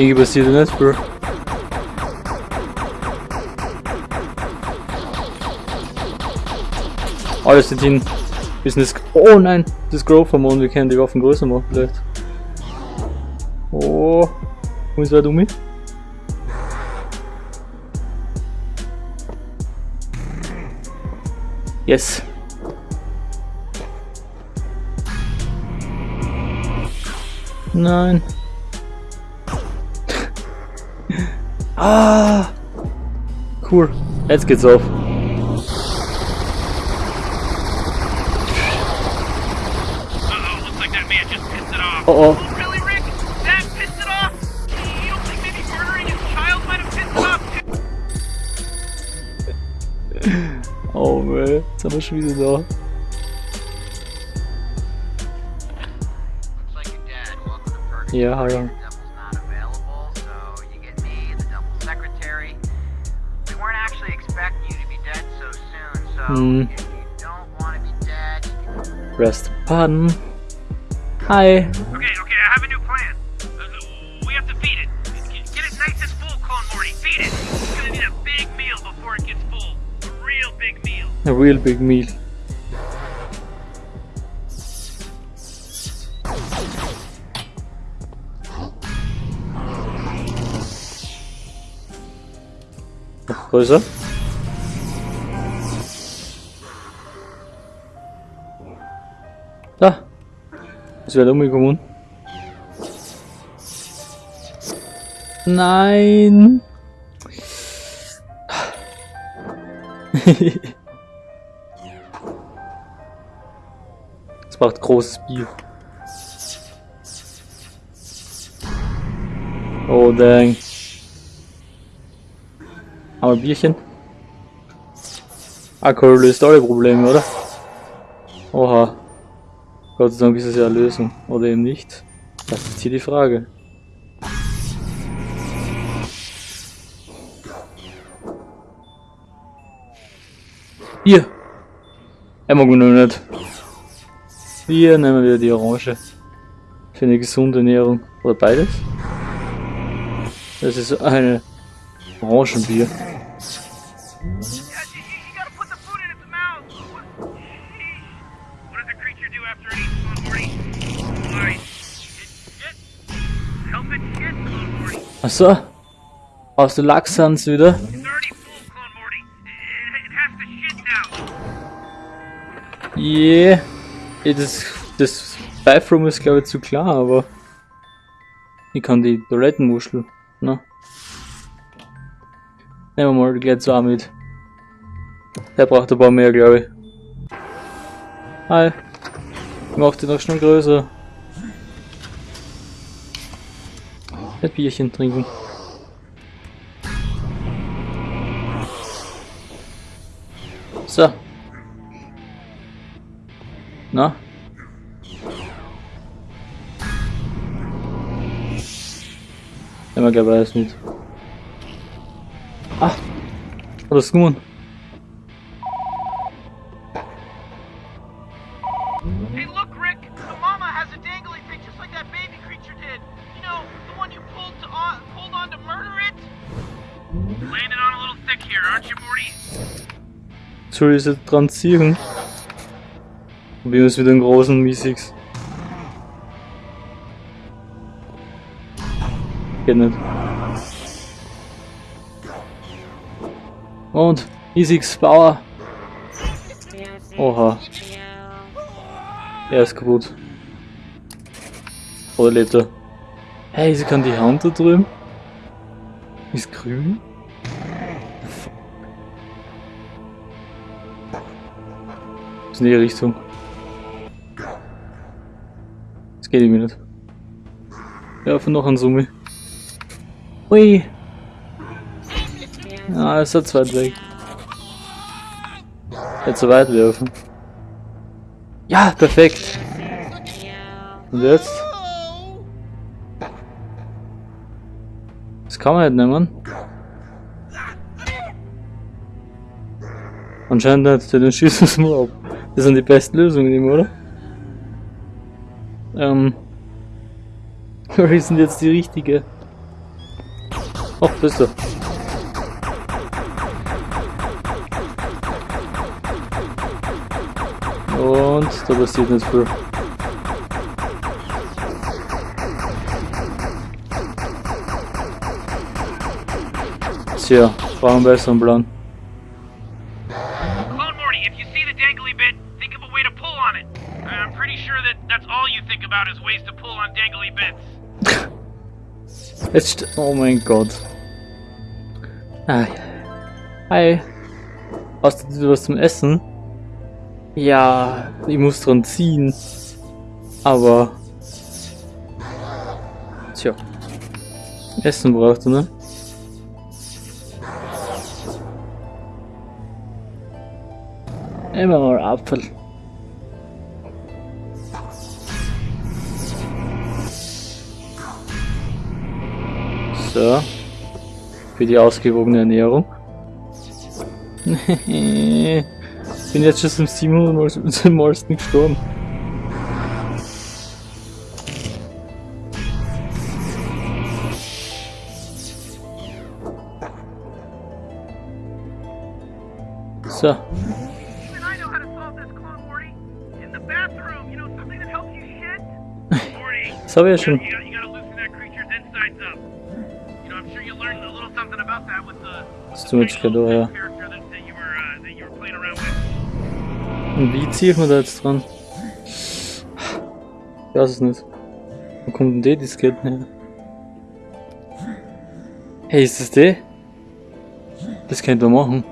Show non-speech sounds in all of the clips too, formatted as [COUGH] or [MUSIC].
Irgendwie passiert nichts, Bro. Alles sind hin. Business. Oh nein, das Growth Hormon, wir können die Waffen größer machen vielleicht. Oh, ist wer dumm? Yes. Nein. Ah. Cool. Jetzt geht's auf. Oh really, Rick? That pissed it off? You don't think maybe murdering his child might have pissed it off too? [LAUGHS] Oh man, jetzt haben wir schon wieder da. Looks like your dad. Welcome you can... Rest pardon. Hi. Okay, okay, I have a new plan. Uh, we have to feed it. Get get it nice and full, Clone Morty. Feed it. It's gonna need a big meal before it gets full. A real big meal. A real big meal. Noch größer. Es wird umgekommen. Nein. [LAUGHS] Es braucht großes Bier. Oh dang. Haben wir Bierchen? Alkohol löst alle Probleme, oder? Gott sei Dank ist es ja Lösung. Oder eben nicht. Das ist hier die Frage. Er mag mich noch nicht. Wir nehmen wieder die Orange. Für eine gesunde Ernährung. Oder beides. Das ist eine Orangenbier. It has to shit now. Yeah. Das, das Bathroom ist glaube ich zu klar, aber ich kann die Toilettenmuschel. Na. Nehmen wir mal gleich zwei mit. Der braucht ein paar mehr, glaube ich. Hi. Ich mach die noch schnell größer. Ein Bierchen trinken. So. Na? Nehmen wir glaube alles mit. Ah! Hat das gewonnen? Soll ich jetzt dran ziehen? Probieren wir es mit dem großen Mi-6. Geht nicht. Und, Mi-6, Bauer. Oha. Er ist kaputt. Oder lebt er? Hey, sie kann die Hand da drüben. Ist grün? In die Richtung. Das geht irgendwie nicht. Ja, von noch ein Summe. Ui. Ah, ist er zu weit weg. Hätte zu weit werfen. Ja, perfekt. Und jetzt? Das kann man nicht nehmen. Anscheinend nicht, dann schießen es mal ab. Das sind die besten Lösungen oder? Ähm. [LAUGHS] Welche sind jetzt die richtige? Ach, du. Und da passiert nicht viel. Tja, brauchen einen besseren Plan. Jetzt, oh mein Gott. Ah, hi. Hast du was zum Essen? Ja, ich muss dran ziehen. Aber. Tja. Essen braucht er, ne? Immer mal Apfel. So. Für die ausgewogene Ernährung. [LAUGHS] Bin jetzt schon zum 700 Mal [LAUGHS] zum Malsten gestorben. So, Even I know how to playing around with. Und wie ziehe ich mir da jetzt dran? Ich weiß es nicht. Wo kommt denn die Disketten her? Hey, ist das die? Das könnte man machen.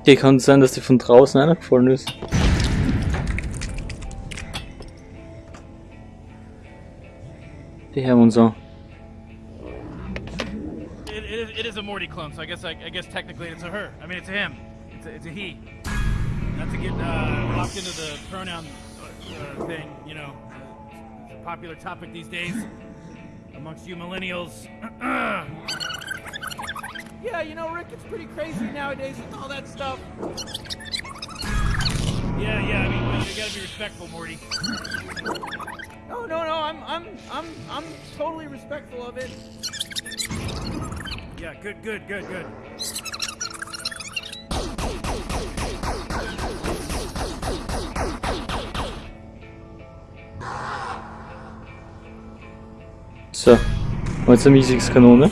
Okay, kann sein, dass die von draußen eingefallen ist. Die haben uns an. Clone, so I guess I, I guess technically it's a her. I mean, it's a him. It's a, it's a he. Not to get uh, locked into the pronoun uh, thing, you know, it's a popular topic these days amongst you millennials. [CLEARS THROAT] yeah, you know, Rick, it's pretty crazy nowadays with all that stuff. Yeah, yeah. I mean, you gotta be respectful, Morty. No, no, no. I'm, I'm, I'm, I'm totally respectful of it. Yeah, good, good, good, good. So, jetzt eine Miesigskanone.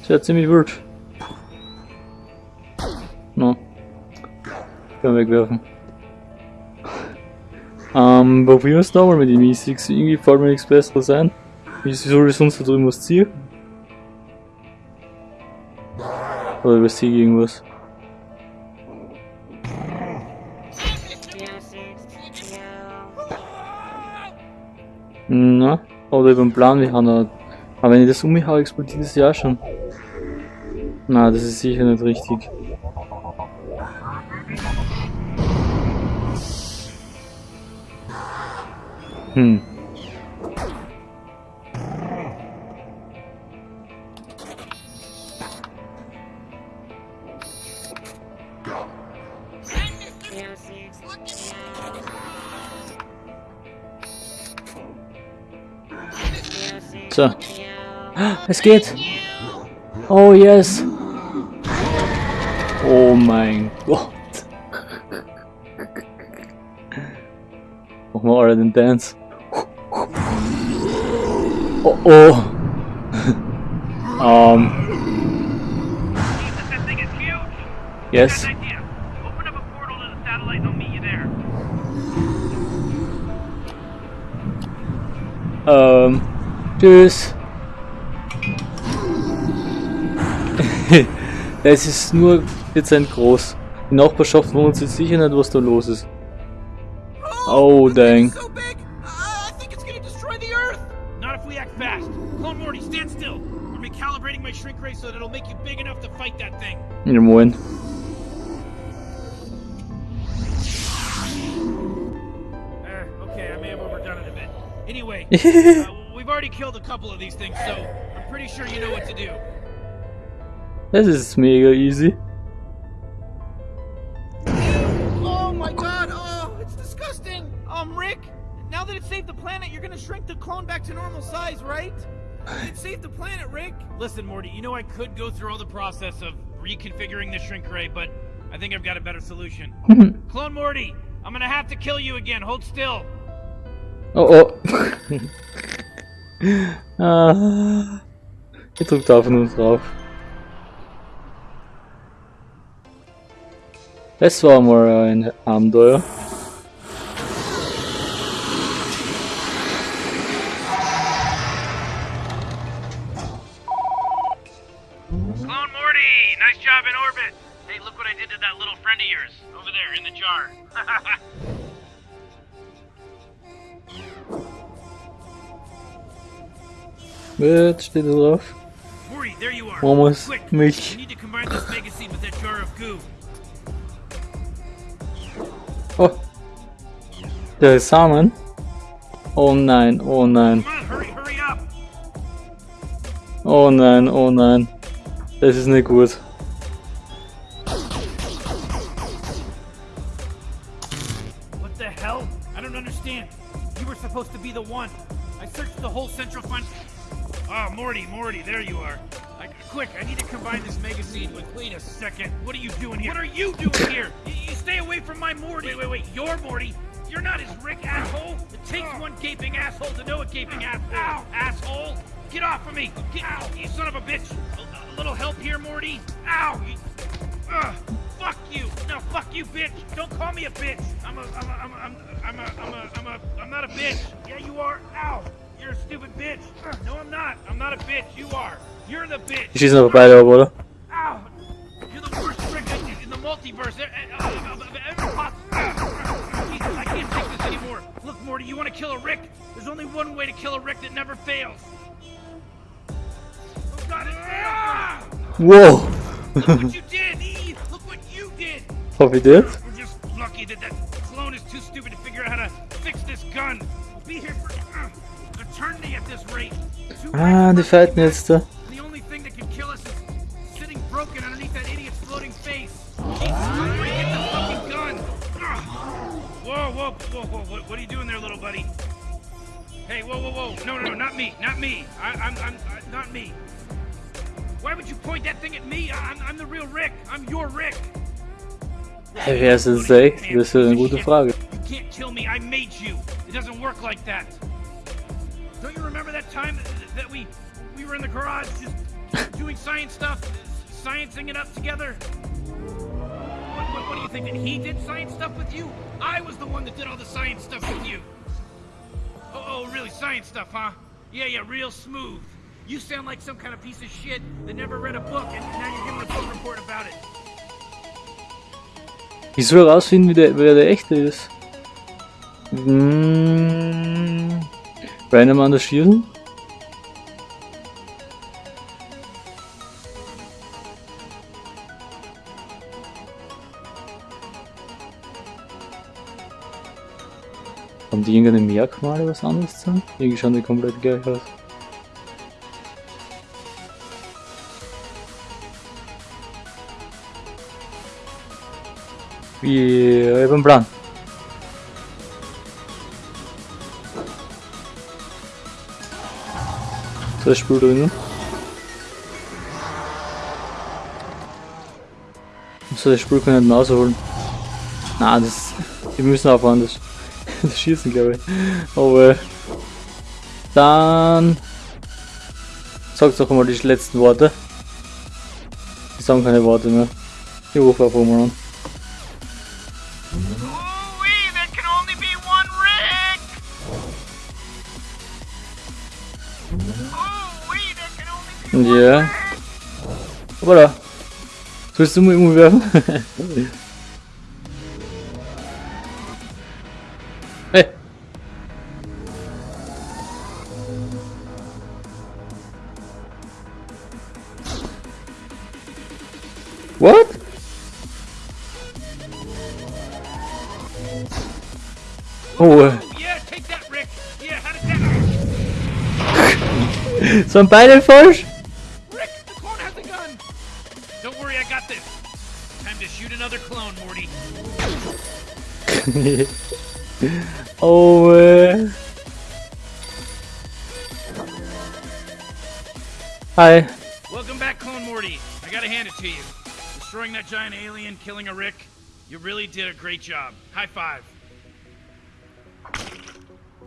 Das wäre ziemlich wild. No. Können wir wegwerfen. [LAUGHS] Ähm, probieren wir es nochmal mit den Miesigs. Irgendwie fällt mir nichts besseres ein. Wie soll ich sonst da drüben was ziehen? Oder ich irgendwas? Na, oder über den Plan, wir haben da. Aber wenn ich das um mich hau, explodiert das ja auch schon. Na, das ist sicher nicht richtig. Hm. So. [GASPS] Es geht! Oh yes! Oh mein Gott! [LAUGHS] Machen wir alle den Dance. [LAUGHS] Oh oh! [LAUGHS] um, yes. Got Tschüss. [LAUGHS] es ist nur dezent groß. Die Nachbarschaft wohnt sich sicher nicht, was da los ist. Oh, dang. Ja, moin. okay, I may have overdone it a bit. Anyway, [LAUGHS] already killed a couple of these things, so I'm pretty sure you know what to do. Das ist mega easy. Oh my god! Oh, it's disgusting! Um, Rick, now that it saved the planet, you're gonna shrink the clone back to normal size, right? It saved the planet, Rick! Listen, Morty, you know I could go through all the process of reconfiguring the shrink ray, but I think I've got a better solution. [LAUGHS] clone Morty, I'm gonna have to kill you again. Hold still. Oh oh. [LAUGHS] ah. Ich drück da einfach nur drauf. War mal ein Abenteuer. Nice job in orbit. Hey, look what I did to that little friend of yours over there in the jar. [LAUGHS] Jetzt steht da drauf. There you are. Almost Quick, mich. you need to combine this mega with that jar of goo. Oh. Der Samen. Oh nein, oh nein, Come on, hurry, hurry up. oh nein, oh nein. Das ist nicht gut. What the hell? I don't understand. You were supposed to be the one. I searched the whole central fund. Oh, Morty, Morty, there you are. I, quick, I need to combine this mega seed with. Wait a second. What are you doing here? What are you doing here? You, you stay away from my Morty. Wait, wait, wait. You're Morty. You're not his Rick asshole. It takes ah. one gaping asshole to know a gaping asshole. Ow, asshole! Get off of me! Get out, you son of a bitch! A, a little help here, Morty. Ow! You, Ugh, fuck you! No, fuck you, bitch! Don't call me a bitch! I'm a, I'm a, I'm a, I'm a, I'm a, I'm a, I'm a, I'm not a bitch! Yeah, you are! Ow! You're a stupid bitch! No, I'm not! I'm not a bitch! You are! You're the bitch! She's not a bad old oder? Ow! You're the worst trick in, in the multiverse! Eh, eh, uh, of ever poss- Ugh, Jesus, I can't take this anymore! Look, Morty, you want to kill a Rick? There's only one way to kill a Rick that never fails! Oh god, failed! Look what you did! E! Look what you did! Hoffe ich das? We're just lucky that that clone is too stupid to figure out how to fix this gun. Ah, die fighten jetzt da. The only thing that can kill us is sitting broken underneath that idiot's floating face. Jesus, get the fucking gun. Whoa, whoa, whoa, whoa! What, what are you doing there, little buddy? Hey, whoa, whoa, whoa! No, no, no, not me, not me. I, I'm, I'm, uh, not me. Why would you point that thing at me? I- I'm, I'm the real Rick. I'm your Rick. Hey, wer ist es echt? Das ist eine gute Frage. You can't kill me. I made you. It doesn't work like that. Don't you remember that time that, we we were in the garage just doing science stuff, sciencing it up together? What, what, what do you think that he did science stuff with you? I was the one that did all the science stuff with you. Oh, oh, really? Science stuff, huh? Yeah, yeah, real smooth. You sound like some kind of piece of shit that never read a book, and now you're giving a book report about it. Ich soll herausfinden, wie der, wer der echte ist. Hm. Random an der Schirn? Haben die irgendeine Merkmale was anderes zu? Irgendwie schauen die komplett gleich aus. Wie, ich hab einen Plan. Das Spiel drinnen. So, das Spiel können wir nicht rausholen. Na, das. Die müssen aufhören, das, [LAUGHS] das Schießen, glaube ich. Aber. Dann. Sagt doch mal die letzten Worte. Die sagen keine Worte mehr. Ich rufe einfach mal an. Ja. Opa da. Sollst du mal irgendwo werfen? [LAUGHS] hey. What? Oh. [LAUGHS] Sind beide falsch? Clone, [LAUGHS] oh, äh. Hi. Welcome back, Clone Morty. I gotta hand it to you. Destroying that giant alien, killing a Rick. You really did a great job. High five.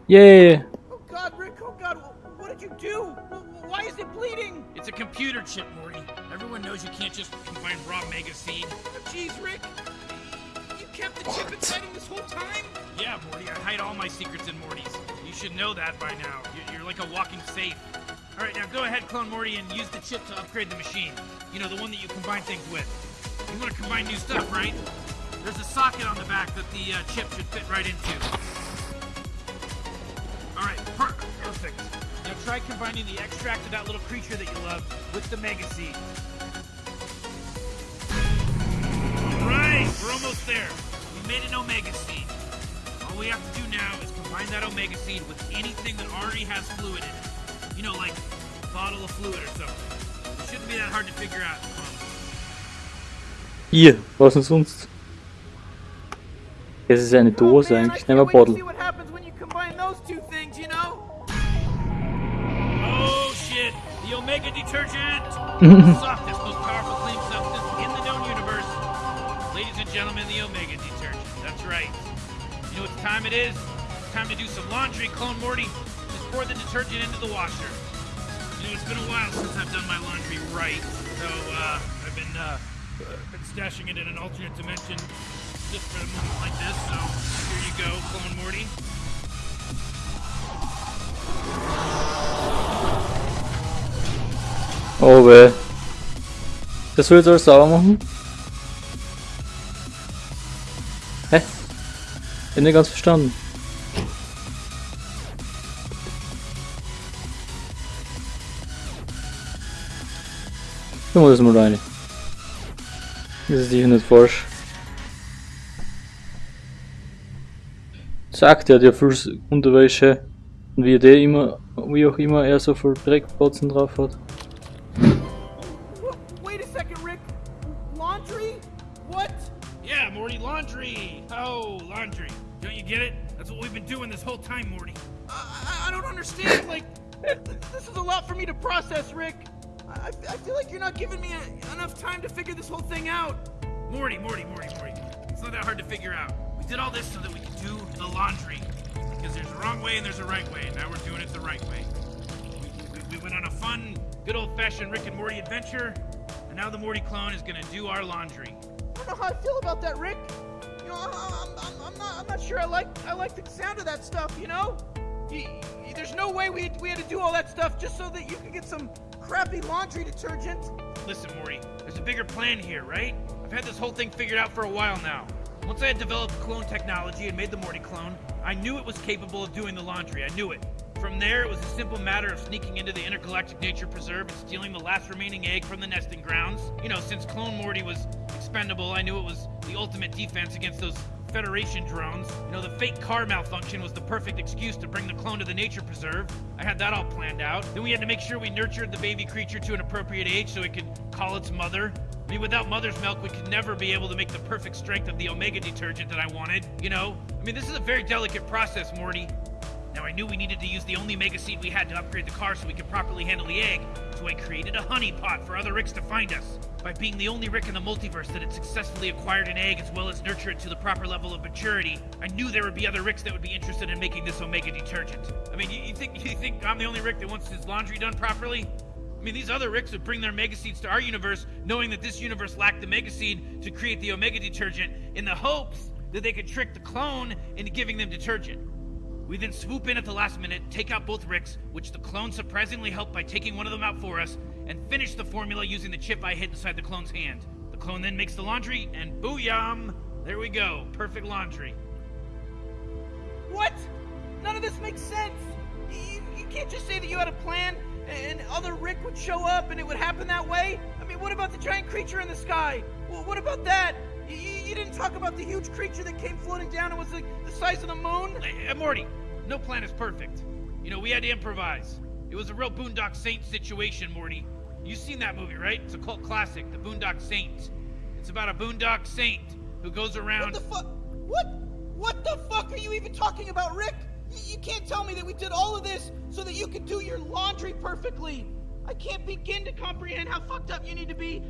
Yay. Oh God, Rick! Oh God, what did you do? Why is it bleeding? It's a computer chip, Morty. Everyone knows you can't just combine raw mega seed. Oh, jeez, Rick! Kept the chip inside him this whole time? Yeah, Morty, I hide all my secrets in Morty's. You should know that by now. You're, you're like a walking safe. All right, now go ahead, Clone Morty, and use the chip to upgrade the machine. You know, the one that you combine things with. You want to combine new stuff, right? There's a socket on the back that the uh, chip should fit right into. All right, per- perfect. Now try combining the extract of that little creature that you love with the Mega Seed. Right, we're almost there. We made an Omega Seed. All we have to do now is combine that Omega Seed with anything that already has fluid in it. You know, like a bottle of fluid or something. It shouldn't be that hard to figure out. Hier, oh, was denn sonst? Es ist eine Dose oh, man, eigentlich, I nehmen wir can't wait to Bottle. see what happens when you combine those two things, you know? Oh shit! The Omega detergent! [LAUGHS] gentlemen, the Omega detergent. That's right. You know what time it is? It's time to do some laundry, Clone Morty. Just pour the detergent into the washer. You know, it's been a while since I've done my laundry right, so uh, I've been uh, been stashing it in an alternate dimension just for a moment like this. So here you go, Clone Morty. Oh weh. Das will jetzt alles sauber machen? Ich hab nicht ganz verstanden. Mach das mal rein. Das ist sicher nicht falsch. Sagt er, der viel Unterwäsche und wie der immer, wie auch immer er so viel Dreckbotzen drauf hat. Wait a second, Rick. Laundry? What? Yeah, Morty, laundry. Oh, laundry. Don't you get it? That's what we've been doing this whole time, Morty. I, I, I don't understand. Like, this is a lot for me to process, Rick. I, I feel like you're not giving me a, enough time to figure this whole thing out. Morty, Morty, Morty, Morty. It's not that hard to figure out. We did all this so that we could do the laundry. Because there's a wrong way and there's a right way, and now we're doing it the right way. We, we, we went on a fun, good old-fashioned Rick and Morty adventure, and now the Morty clone is gonna do our laundry. Know how I feel about that, Rick. You know, I, I'm, I'm, I'm not, I'm not sure I like, I like the sound of that stuff. You know, there's no way we, we had to do all that stuff just so that you could get some crappy laundry detergent. Listen, Morty, there's a bigger plan here, right? I've had this whole thing figured out for a while now. Once I had developed clone technology and made the Morty clone, I knew it was capable of doing the laundry. I knew it. From there, it was a simple matter of sneaking into the intergalactic nature preserve and stealing the last remaining egg from the nesting grounds. You know, since Clone Morty was expendable, I knew it was the ultimate defense against those Federation drones. You know, the fake car malfunction was the perfect excuse to bring the clone to the nature preserve. I had that all planned out. Then we had to make sure we nurtured the baby creature to an appropriate age so it could call its mother. I mean, without mother's milk, we could never be able to make the perfect strength of the Omega detergent that I wanted. You know? I mean, this is a very delicate process, Morty. Now, I knew we needed to use the only mega seed we had to upgrade the car so we could properly handle the egg, so I created a honey pot for other Ricks to find us. By being the only Rick in the multiverse that had successfully acquired an egg as well as nurture it to the proper level of maturity, I knew there would be other Ricks that would be interested in making this Omega detergent. I mean, you, you think [LAUGHS] you think I'm the only Rick that wants his laundry done properly? I mean, these other Ricks would bring their Mega Seeds to our universe, knowing that this universe lacked the Mega Seed to create the Omega detergent, in the hopes that they could trick the clone into giving them detergent. We then swoop in at the last minute, take out both Ricks, which the clone surprisingly helped by taking one of them out for us, and finish the formula using the chip I hid inside the clone's hand. The clone then makes the laundry, and booyam! There we go, perfect laundry. What? None of this makes sense. You, you can't just say that you had a plan and other Rick would show up and it would happen that way. I mean, what about the giant creature in the sky? What about that? You, didn't talk about the huge creature that came floating down and was like the size of the moon. Hey, Morty, no plan is perfect. You know, we had to improvise. It was a real Boondock Saint situation, Morty. You've seen that movie, right? It's a cult classic, The Boondock Saint. It's about a Boondock Saint who goes around. What the fuck? What? What the fuck are you even talking about, Rick? Y- You can't tell me that we did all of this so that you could do your laundry perfectly. I can't begin to comprehend how fucked up you need to be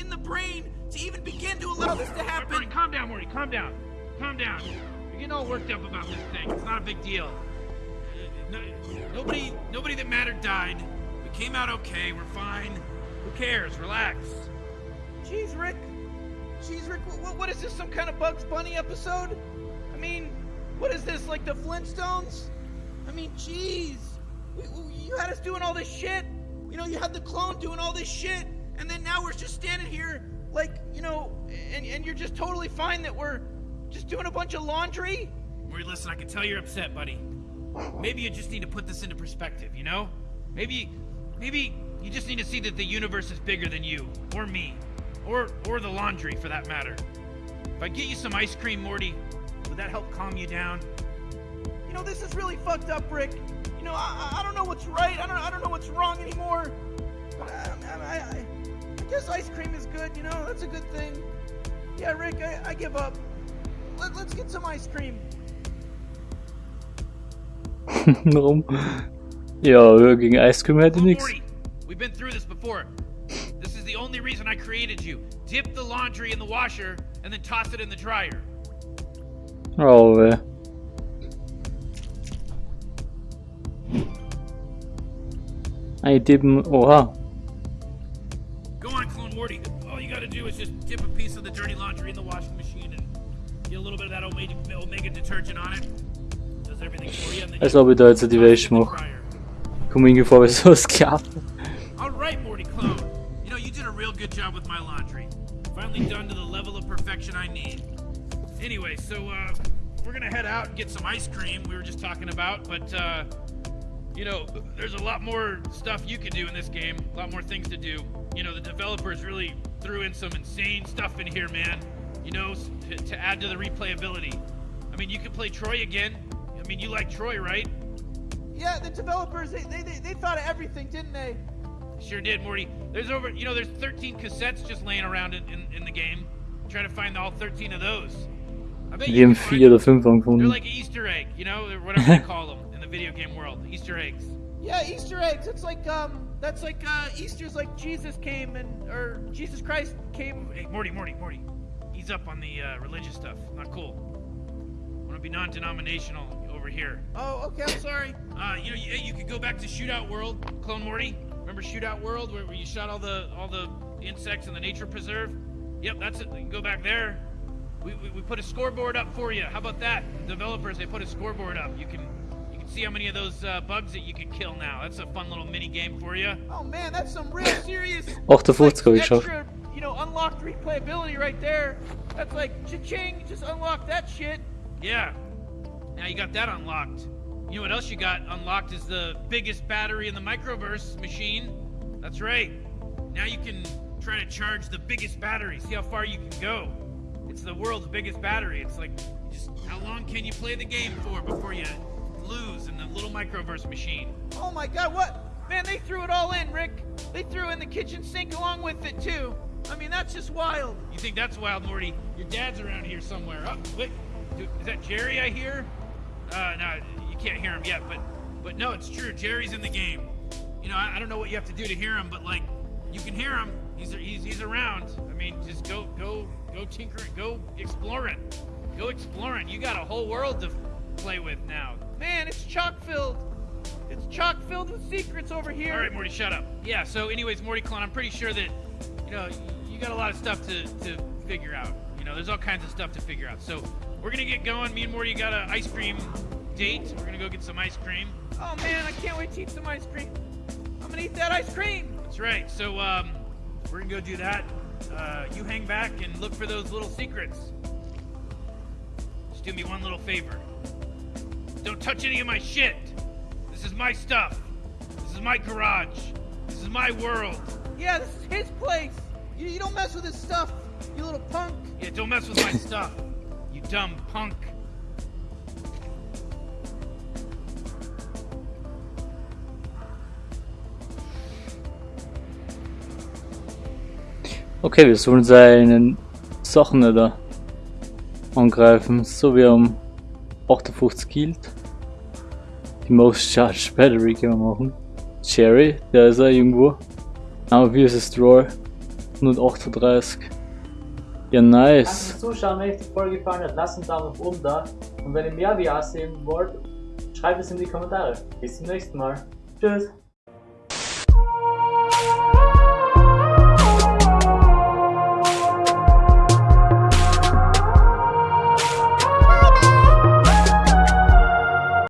in the brain to even begin to allow this to happen. calm down, Morty. Calm down. Calm down. You're getting all worked up about this thing. It's not a big deal. Uh, no- nobody, nobody that mattered died. We came out okay. We're fine. Who cares? Relax. Jeez, Rick. Jeez, Rick. What, what is this? Some kind of Bugs Bunny episode? I mean, what is this? Like the Flintstones? I mean, jeez. You had us doing all this shit. You know, you had the clone doing all this shit, and then now we're just standing here, like, you know, and, and you're just totally fine that we're just doing a bunch of laundry. Morty, listen, I can tell you're upset, buddy. Maybe you just need to put this into perspective, you know? Maybe, maybe you just need to see that the universe is bigger than you, or me, or or the laundry, for that matter. If I get you some ice cream, Morty, would that help calm you down? You know, this is really fucked up, Rick. You know, I, I- I don't know what's right. I don't, I don't know what's wrong anymore. But I, I, I, I guess ice cream is good. You know, that's a good thing. Yeah, Rick, I, I give up. Let, let's get some ice cream. Warum? Ja, gegen Ice Cream hätte nix. Morty, we've been through this before. This is the only reason I created you. Dip the laundry in the washer and then toss it in the dryer. Oh, weh. Ein Dippen, oha. Go on, Clone Morty. All you gotta do is just dip a piece of the dirty laundry in the washing machine and get a little bit of that Omega, Omega detergent on it. Does everything for you. Als ob ich da jetzt die Wäsche mache. Komm irgendwie vor wie so ein Sklave. All right, Morty Clone. You know, you did a real good job with my laundry. Finally done to the level of perfection I need. Anyway, so uh, we're gonna head out and get some ice cream. We were just talking about, but uh, you know, there's a lot more stuff you can do in this game. A lot more things to do. You know, the developers really threw in some insane stuff in here, man. You know, to, to add to the replayability. I mean, you can play Roy again. I mean, you like Roy, right? Yeah, the developers, they, they, they, they thought of everything, didn't they? Sure did, Morty. There's over, you know, there's 13 cassettes just laying around in, in, in the game. Try to find all 13 of those. I bet Die you haben can vier oder find, fünf They're angefunden. like Easter egg, you know, whatever they [LAUGHS] call them in the video game world. Easter eggs. Yeah, Easter eggs. It's like, um, that's like, uh, Easter's like Jesus came and, or Jesus Christ came. Hey, Morty, Morty, Morty. Ease up on the uh, religious stuff. Not cool. Want to be non-denominational over here. Oh, okay, I'm sorry. [COUGHS] Uh, you know, you, you could go back to Shootout World, Clone Morty. Remember Shootout World, where, where you shot all the all the insects in the nature preserve? Yep, that's it. You can go back there. We, we, we put a scoreboard up for you. How about that? Developers, they put a scoreboard up. You can see how many of those uh, bugs that you can kill now. That's a fun little mini game for you. Oh man, that's some real [LAUGHS] serious. 58 like, habe ich extra, you know, unlocked replayability right there. That's like cha-ching, just unlock that shit. Yeah. Now you got that unlocked. You know what else you got unlocked is the biggest battery in the microverse machine. That's right. Now you can try to charge the biggest battery. See how far you can go. It's the world's biggest battery. It's like just how long can you play the game for before you lose in the little microverse machine? Oh my god, what? Man, they threw it all in, Rick. They threw in the kitchen sink along with it too. I mean, that's just wild. You think that's wild, Morty? Your dad's around here somewhere. Oh, wait. Dude, is that Jerry I hear? Uh, no, you can't hear him yet, but but no, it's true. Jerry's in the game. You know, I, I don't know what you have to do to hear him, but like, you can hear him. He's he's he's around. I mean, just go go go tinkering, go exploring, go exploring. You got a whole world to play with now. Man, it's chock filled. It's chock filled with secrets over here. All right, Morty, shut up. Yeah. So, anyways, Morty Clone, I'm pretty sure that you know you got a lot of stuff to to figure out. You know, there's all kinds of stuff to figure out. So, we're gonna get going. Me and Morty got an ice cream date. We're gonna go get some ice cream. Oh man, I can't wait to eat some ice cream. I'm gonna eat that ice cream. That's right. So, um, we're gonna go do that. Uh, you hang back and look for those little secrets. Just do me one little favor. Don't touch any of my shit. This is my stuff. This is my garage. This is my world. Yeah, this is his place. You, you don't mess with his stuff. You little punk. Yeah, don't mess with my [COUGHS] stuff. You dumb punk. Okay, wir sollen seinen Sachen da angreifen, so wie er am 58 Kilt. Die Most Charged Battery können wir machen. Cherry, der ist auch irgendwo. Aber wie ist es Drawer? 138. Ja, Danke nice. fürs Zuschauen, wenn euch die Folge gefallen hat, lasst einen Daumen nach oben da. Und wenn ihr mehr VR sehen wollt, schreibt es in die Kommentare. Bis zum nächsten Mal. Tschüss.